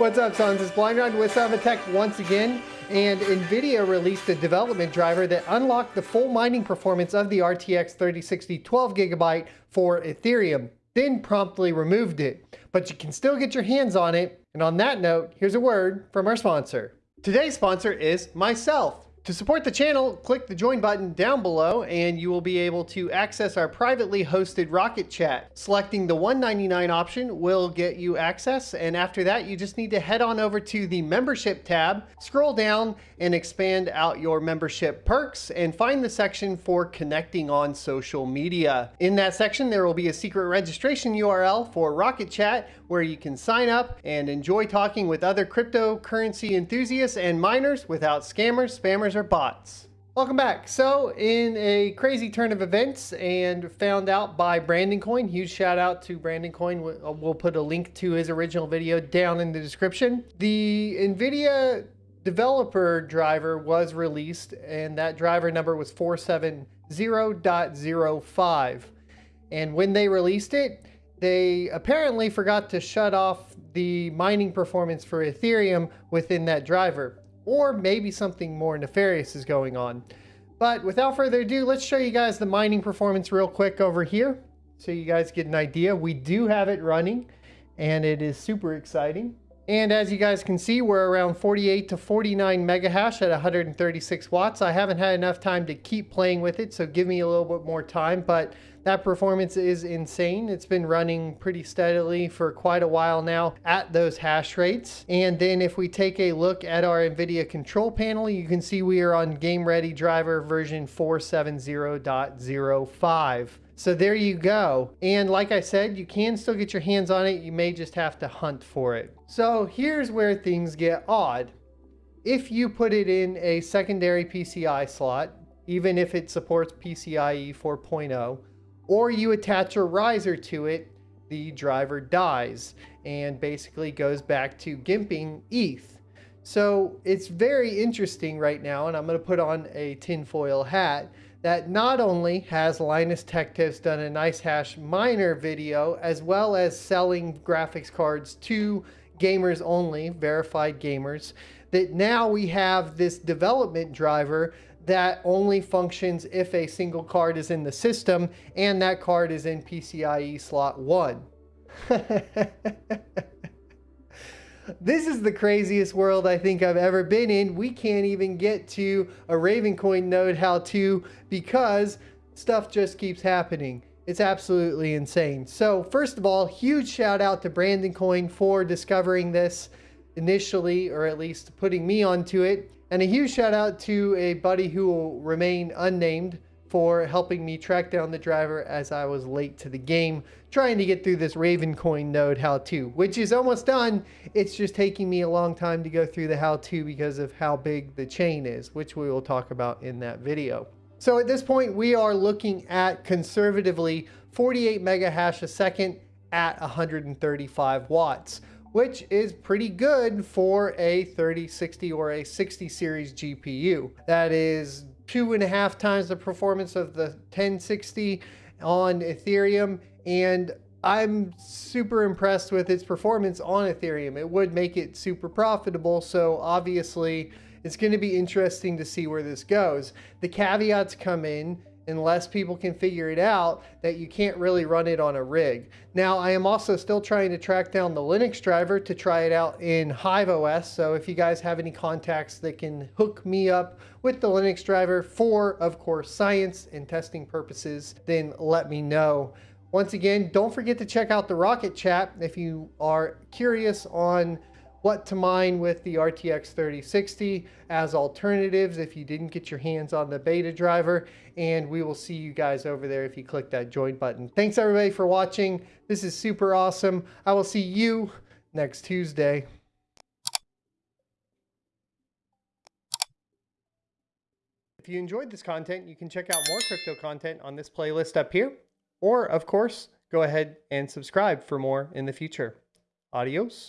What's up, sons? It's Blind with Tech once again, and NVIDIA released a development driver that unlocked the full mining performance of the RTX 3060 12GB for Ethereum, then promptly removed it. But you can still get your hands on it, and on that note, here's a word from our sponsor. Today's sponsor is myself. To support the channel, click the join button down below and you will be able to access our privately hosted Rocket Chat. Selecting the $1.99 option will get you access and after that you just need to head on over to the membership tab, scroll down and expand out your membership perks and find the section for connecting on social media. In that section there will be a secret registration URL for Rocket Chat where you can sign up and enjoy talking with other cryptocurrency enthusiasts and miners without scammers, spammers, are bots. Welcome back. So in a crazy turn of events and found out by Brandon Coin, huge shout out to Brandon Coin. Uh, we'll put a link to his original video down in the description. The NVIDIA developer driver was released and that driver number was 470.05. And when they released it, they apparently forgot to shut off the mining performance for Ethereum within that driver or maybe something more nefarious is going on. But without further ado, let's show you guys the mining performance real quick over here so you guys get an idea. We do have it running and it is super exciting. And as you guys can see, we're around 48 to 49 megahash at 136 watts. I haven't had enough time to keep playing with it, so give me a little bit more time, but that performance is insane. It's been running pretty steadily for quite a while now at those hash rates. And then if we take a look at our NVIDIA control panel, you can see we are on Game Ready driver version 470.05. So there you go. And like I said, you can still get your hands on it. You may just have to hunt for it. So here's where things get odd. If you put it in a secondary PCI slot, even if it supports PCIe 4.0, or you attach a riser to it, the driver dies and basically goes back to gimping ETH. So it's very interesting right now, and I'm going to put on a tinfoil hat that not only has Linus Tech Tips done a nice hash miner video, as well as selling graphics cards to gamers only, verified gamers, that now we have this development driver that only functions if a single card is in the system and that card is in PCIe slot 1. This is the craziest world I think I've ever been in. We can't even get to a Ravencoin node how to because stuff just keeps happening. It's absolutely insane. So first of all, huge shout out to Brandon Coin for discovering this initially, or at least putting me onto it. And a huge shout out to a buddy who will remain unnamed for helping me track down the driver as I was late to the game trying to get through this Ravencoin node how-to, which is almost done. It's just taking me a long time to go through the how-to because of how big the chain is, which we will talk about in that video. So at this point, we are looking at conservatively 48 mega hash a second at 135 watts, which is pretty good for a 3060 or a 60 series GPU. That is two and a half times the performance of the 1060 on Ethereum. And I'm super impressed with its performance on Ethereum. It would make it super profitable. So obviously it's going to be interesting to see where this goes. The caveats come in unless people can figure it out that you can't really run it on a rig. Now, I am also still trying to track down the Linux driver to try it out in Hive OS. So if you guys have any contacts that can hook me up with the Linux driver for, of course, science and testing purposes, then let me know. Once again, don't forget to check out the Rocket Chat if you are curious on what to mine with the RTX 3060 as alternatives if you didn't get your hands on the beta driver. And we will see you guys over there if you click that join button. Thanks everybody for watching. This is super awesome. I will see you next Tuesday. If you enjoyed this content, you can check out more crypto content on this playlist up here. Or, of course, go ahead and subscribe for more in the future. Adios.